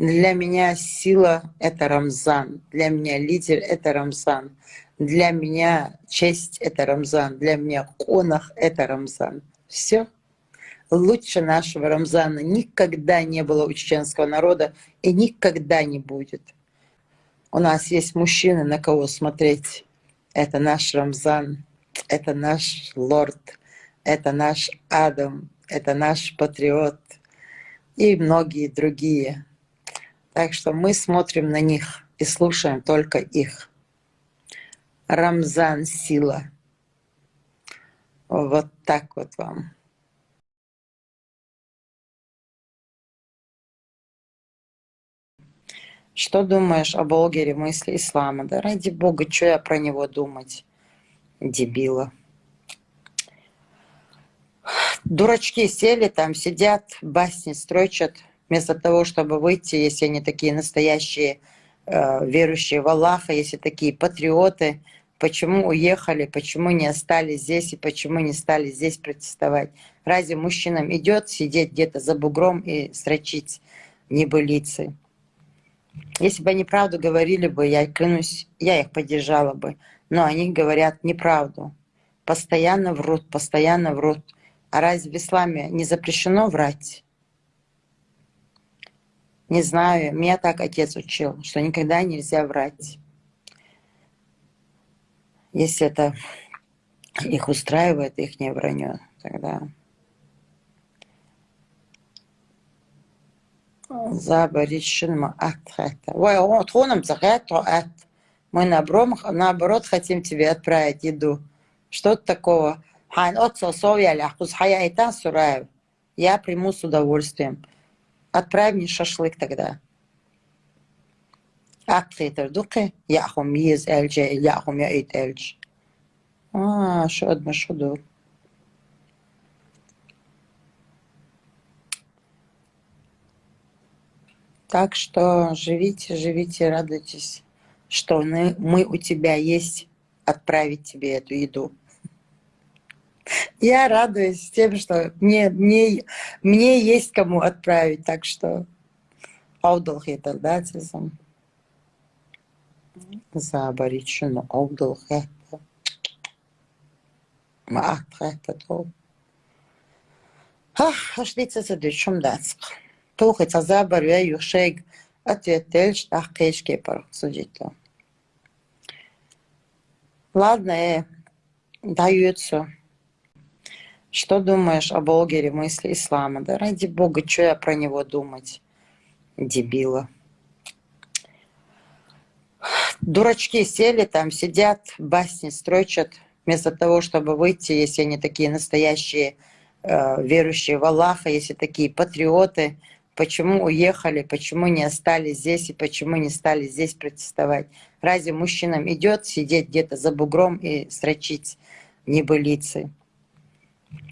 Для меня сила — это Рамзан. Для меня лидер — это Рамзан. Для меня честь — это Рамзан. Для меня конах — это Рамзан. Все. Лучше нашего Рамзана никогда не было у чеченского народа и никогда не будет. У нас есть мужчины, на кого смотреть. Это наш Рамзан, это наш лорд, это наш Адам, это наш патриот и многие другие. Так что мы смотрим на них и слушаем только их. Рамзан сила. Вот так вот вам. Что думаешь о Болгере мысли ислама? Да ради бога, что я про него думать? Дебила. Дурачки сели там, сидят, басни строчат, вместо того, чтобы выйти, если они такие настоящие э, верующие в Аллаха, если такие патриоты, почему уехали, почему не остались здесь и почему не стали здесь протестовать. Разве мужчинам идет сидеть где-то за бугром и строчить небылицы? Если бы они правду говорили бы, я клянусь, я их поддержала бы. Но они говорят неправду. Постоянно врут, постоянно врут. А разве в исламе не запрещено врать? Не знаю, меня так отец учил, что никогда нельзя врать. Если это их устраивает, их не вранье, тогда... Тхоном ат. Мы наоборот хотим тебе отправить еду. Что-то такого. Я приму с удовольствием. Отправь мне шашлык тогда. Актитер дуки, яхом ез эльджи, яхом я ит эльдж. А, что одно, что до. Так что живите, живите, радуйтесь, что мы, мы у тебя есть отправить тебе эту еду. Я радуюсь тем, что мне, мне, мне есть кому отправить, так что аудалхитер, да, цизм. Заборить шуну аудалхитер. Маахтхитер, то. Ах, аж лица задышим дацк. Тухица заборю юшег ответельш тахкешке пархсудито. Ладно, э, даются. Что думаешь о Болгере мысли ислама? Да ради бога, что я про него думать? Дебила. Дурачки сели там, сидят, басни строчат, вместо того, чтобы выйти, если они такие настоящие э, верующие в Аллаха, если такие патриоты, почему уехали, почему не остались здесь и почему не стали здесь протестовать. Разве мужчинам идет сидеть где-то за бугром и строчить небылицы?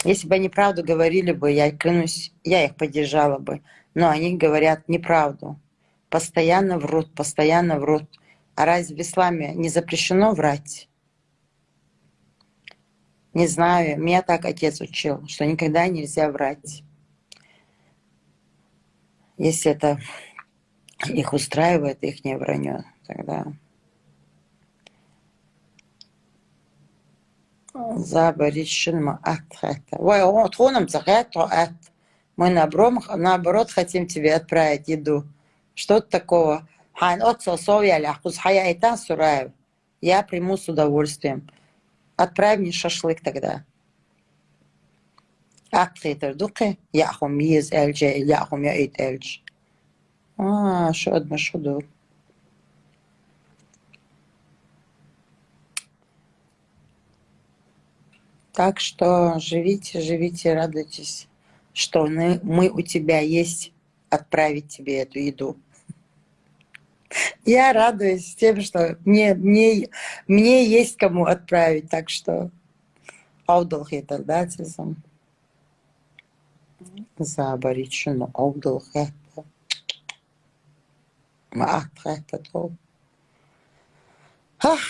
Если бы они правду говорили бы, я клянусь, я их поддержала бы. Но они говорят неправду. Постоянно врут, постоянно врут. А разве в исламе не запрещено врать? Не знаю, меня так отец учил, что никогда нельзя врать. Если это их устраивает, их не вранье, тогда... Заборищен атхата. Ой, он тхоном ат. Мы наоборот хотим тебе отправить еду. Что-то такого. Я приму с удовольствием. Отправь мне шашлык тогда. Акхитер духе, яхум миз эльдже, яхум яит эльдж. А, шод машуду. Так что живите, живите, радуйтесь, что мы, мы у тебя есть отправить тебе эту еду. Я радуюсь тем, что мне, мне, мне есть кому отправить, так что аудалхетер, да, цизм. Заборить шуну аудалхетер. Маахтхетер, то. Ах,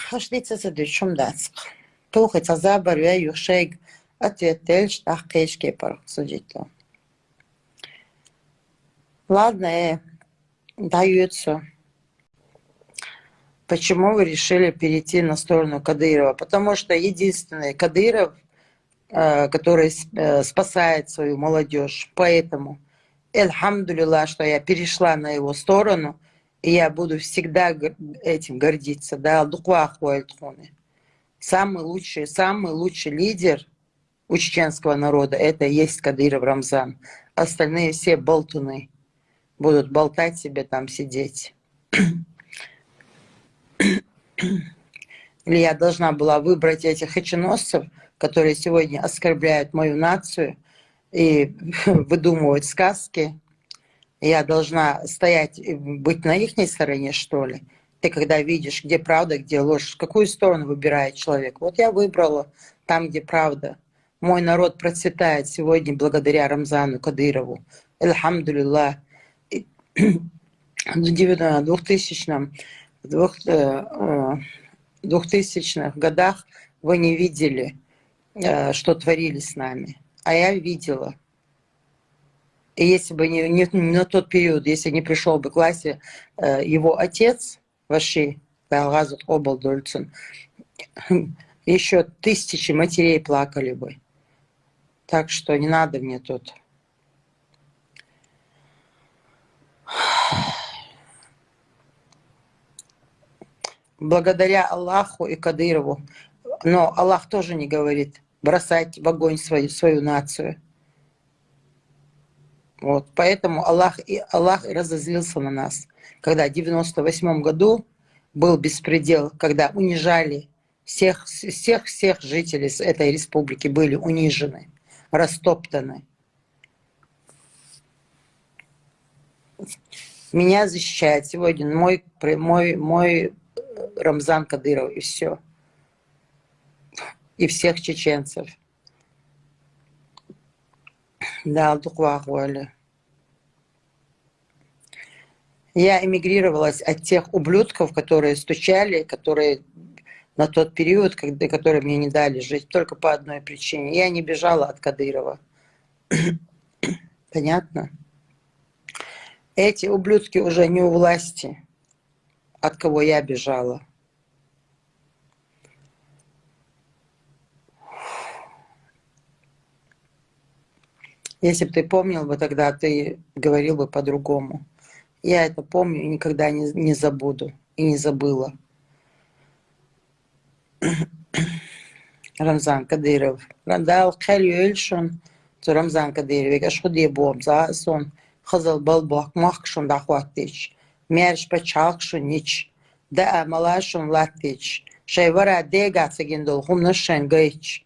аж лица задышим дацк. Тухица забарвя юшег ответельш тахкешке пархсудито. Ладно, э, дается. Почему вы решили перейти на сторону Кадырова? Потому что единственный Кадыров, э, который э, спасает свою молодежь. Поэтому, эльхамдулилла, что я перешла на его сторону, и я буду всегда этим гордиться. Да, Самый лучший, самый лучший лидер у чеченского народа, это и есть Кадыров Рамзан. Остальные все болтуны будут болтать себе там сидеть. Или я должна была выбрать этих хаченосцев, которые сегодня оскорбляют мою нацию и выдумывают сказки. Я должна стоять быть на их стороне, что ли? Ты когда видишь, где правда, где ложь, какую сторону выбирает человек. Вот я выбрала там, где правда. Мой народ процветает сегодня благодаря Рамзану Кадырову. Альхамдулилlah. В 2000 в 2000-х э, э, годах вы не видели, э, что творили с нами. А я видела. И если бы не, не, на тот период, если не пришел бы к классе его отец, Ваши Талгазут Обалдольцин, еще тысячи матерей плакали бы. Так что не надо мне тут. благодаря Аллаху и Кадырову. Но Аллах тоже не говорит бросать в огонь свою, свою нацию. Вот, поэтому Аллах и Аллах разозлился на нас, когда в 98 году был беспредел, когда унижали всех, всех, всех жителей этой республики, были унижены, растоптаны. Меня защищает сегодня мой, мой, мой Рамзан Кадыров, и все. И всех чеченцев. Да, Духвахуали. Я эмигрировалась от тех ублюдков, которые стучали, которые на тот период, когда, которые мне не дали жить, только по одной причине. Я не бежала от Кадырова. Понятно? Эти ублюдки уже не у власти от кого я бежала. Если бы ты помнил бы тогда, ты говорил бы по-другому. Я это помню и никогда не, не забуду. И не забыла. Рамзан Кадыров. Рандал Кхалюэльшон. Рамзан Кадыров. Я шхуди бом за сон. Хазал балбак махшон дахваттич. Мерш пачалкшун нич, да малашун латич, шайвара дегаца гиндол хумнашен гайч,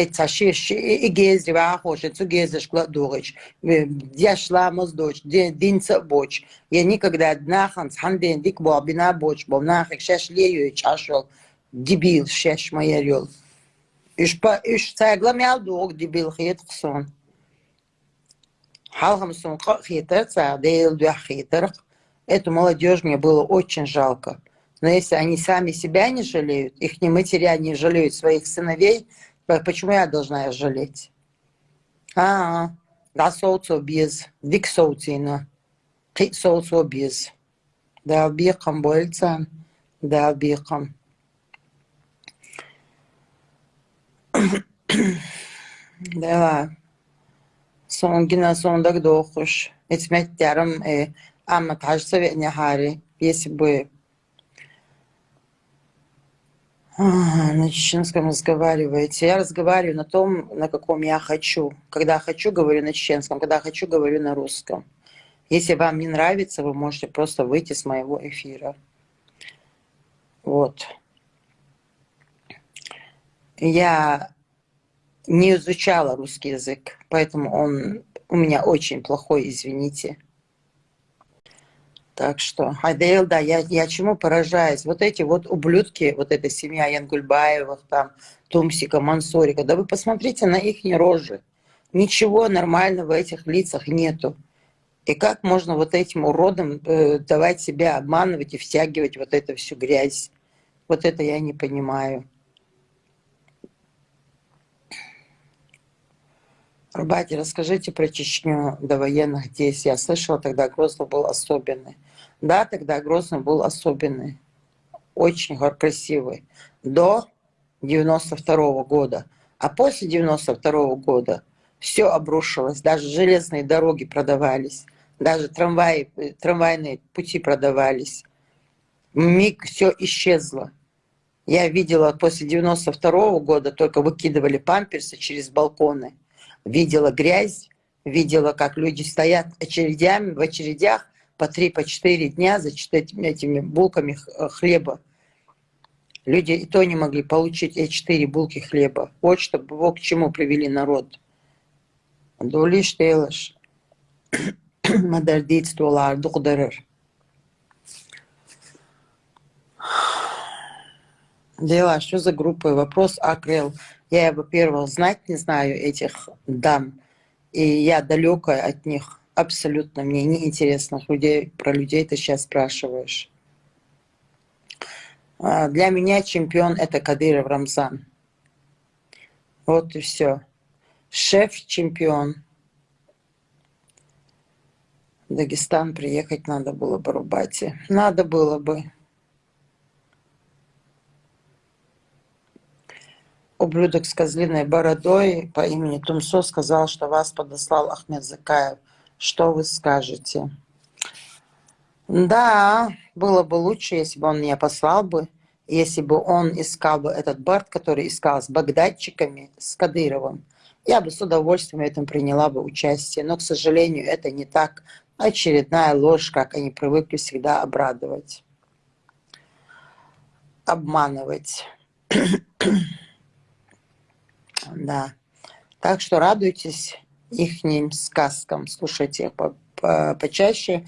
Это и гезри вахош, это гезриш кладугич, дяшламыз доч, динца боч. Я никогда однахан, ханден дик бобина боч, бомнахик шеш лею чашел, дебил шеш майерил. Иш па иш цайгла мял дог дебил хет хсон. Халхамсон Эту молодежь мне было очень жалко. Но если они сами себя не жалеют, их не матеря не жалеют своих сыновей, почему я должна жалеть? А, да соуцо без, дик соуцина, кит соуцо без. Да, бихам больцан, да, бихам. Да, Сонгина сондак дохуш. Этметтярым э, амма тажсове хари, если бы на чеченском разговариваете. Я разговариваю на том, на каком я хочу. Когда хочу, говорю на чеченском, когда хочу, говорю на русском. Если вам не нравится, вы можете просто выйти с моего эфира. Вот. Я не изучала русский язык, поэтому он у меня очень плохой, извините. Так что, Айдейл, да, я, я чему поражаюсь? Вот эти вот ублюдки, вот эта семья Янгульбаевых, там, Тумсика, Мансорика, да вы посмотрите на их рожи. Ничего нормального в этих лицах нету. И как можно вот этим уродам э, давать себя обманывать и втягивать вот эту всю грязь? Вот это я не понимаю. Рубати, расскажите про Чечню до военных действий. Я слышала, тогда Грозный был особенный. Да, тогда Грозный был особенный. Очень красивый. До 92 -го года. А после 92 -го года все обрушилось. Даже железные дороги продавались. Даже трамваи, трамвайные пути продавались. Миг все исчезло. Я видела после 92 -го года, только выкидывали памперсы через балконы видела грязь, видела, как люди стоят очередями, в очередях по три, по четыре дня за этими булками э, хлеба. Люди и то не могли получить эти четыре булки хлеба. Вот что, вот к чему привели народ. Дулиш тейлаш. Мадардитствовала духдерер. Дела, что за группа? Вопрос Акрел. Я, во-первых, знать не знаю этих дам, и я далекая от них. Абсолютно мне неинтересно людей, про людей ты сейчас спрашиваешь. А, для меня чемпион это Кадыров Рамзан. Вот и все. Шеф-чемпион. Дагестан приехать надо было бы, Рубати. Надо было бы. ублюдок с козлиной бородой по имени Тумсо сказал, что вас подослал Ахмед Закаев. Что вы скажете? Да, было бы лучше, если бы он меня послал бы, если бы он искал бы этот Барт, который искал с багдадчиками, с Кадыровым. Я бы с удовольствием в этом приняла бы участие, но, к сожалению, это не так. Очередная ложь, как они привыкли всегда обрадовать, обманывать. Да. Так что радуйтесь ихним сказкам, слушайте их по -по почаще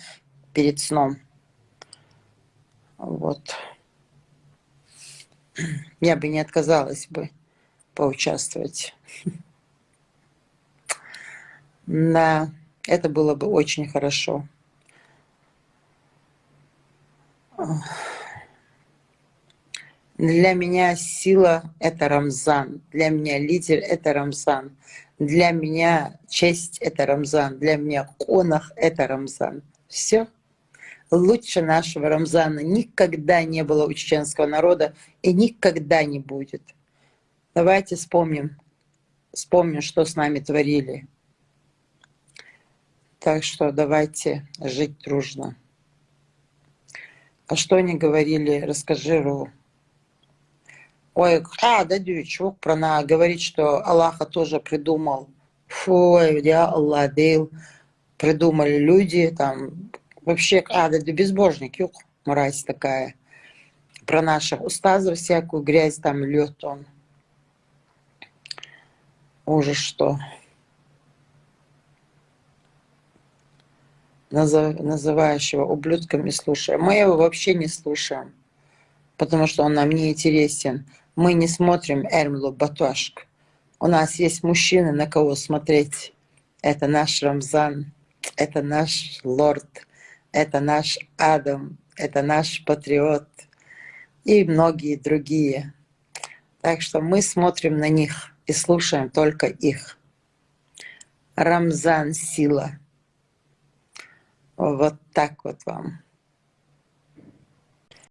перед сном. Вот. Я бы не отказалась бы поучаствовать. Да, это было бы очень хорошо. Для меня сила – это Рамзан. Для меня лидер – это Рамзан. Для меня честь – это Рамзан. Для меня конах – это Рамзан. Все. Лучше нашего Рамзана никогда не было у чеченского народа и никогда не будет. Давайте вспомним, вспомним, что с нами творили. Так что давайте жить дружно. А что они говорили, расскажи, Ру. Ой, а, да, чувак про на говорит, что Аллаха тоже придумал. Фу, я Аллах дил. Придумали люди, там, вообще, а, да, да безбожник, юг, мразь такая. Про наших устазов всякую грязь там льет он. Ужас что. называющего ублюдками слушаем. Мы его вообще не слушаем, потому что он нам не интересен мы не смотрим Эрмлу Батуашк. У нас есть мужчины, на кого смотреть. Это наш Рамзан, это наш лорд, это наш Адам, это наш патриот и многие другие. Так что мы смотрим на них и слушаем только их. Рамзан – сила. Вот так вот вам.